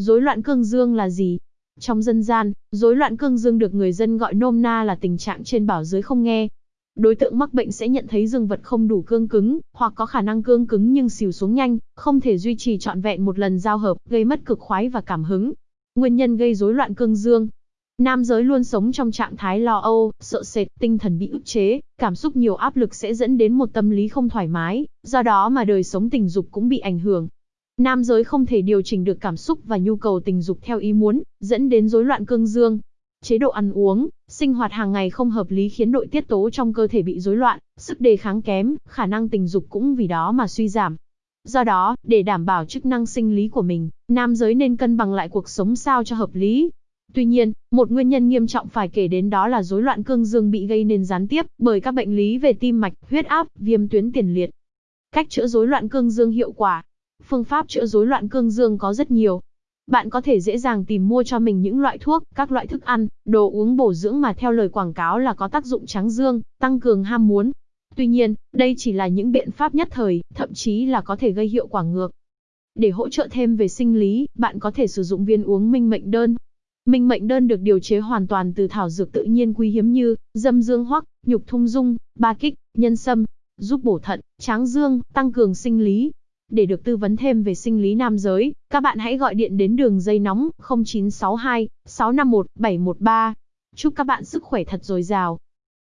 Rối loạn cương dương là gì? Trong dân gian, rối loạn cương dương được người dân gọi nôm na là tình trạng trên bảo dưới không nghe. Đối tượng mắc bệnh sẽ nhận thấy dương vật không đủ cương cứng, hoặc có khả năng cương cứng nhưng xìu xuống nhanh, không thể duy trì trọn vẹn một lần giao hợp, gây mất cực khoái và cảm hứng. Nguyên nhân gây rối loạn cương dương Nam giới luôn sống trong trạng thái lo âu, sợ sệt, tinh thần bị ức chế, cảm xúc nhiều áp lực sẽ dẫn đến một tâm lý không thoải mái, do đó mà đời sống tình dục cũng bị ảnh hưởng. Nam giới không thể điều chỉnh được cảm xúc và nhu cầu tình dục theo ý muốn, dẫn đến rối loạn cương dương. Chế độ ăn uống, sinh hoạt hàng ngày không hợp lý khiến nội tiết tố trong cơ thể bị rối loạn, sức đề kháng kém, khả năng tình dục cũng vì đó mà suy giảm. Do đó, để đảm bảo chức năng sinh lý của mình, nam giới nên cân bằng lại cuộc sống sao cho hợp lý. Tuy nhiên, một nguyên nhân nghiêm trọng phải kể đến đó là rối loạn cương dương bị gây nên gián tiếp bởi các bệnh lý về tim mạch, huyết áp, viêm tuyến tiền liệt. Cách chữa rối loạn cương dương hiệu quả Phương pháp chữa rối loạn cương dương có rất nhiều. Bạn có thể dễ dàng tìm mua cho mình những loại thuốc, các loại thức ăn, đồ uống bổ dưỡng mà theo lời quảng cáo là có tác dụng tráng dương, tăng cường ham muốn. Tuy nhiên, đây chỉ là những biện pháp nhất thời, thậm chí là có thể gây hiệu quả ngược. Để hỗ trợ thêm về sinh lý, bạn có thể sử dụng viên uống minh mệnh đơn. Minh mệnh đơn được điều chế hoàn toàn từ thảo dược tự nhiên quý hiếm như dâm dương hoắc, nhục thung dung, ba kích, nhân sâm, giúp bổ thận, tráng dương, tăng cường sinh lý, để được tư vấn thêm về sinh lý nam giới, các bạn hãy gọi điện đến đường dây nóng 0962 651 713. Chúc các bạn sức khỏe thật dồi dào.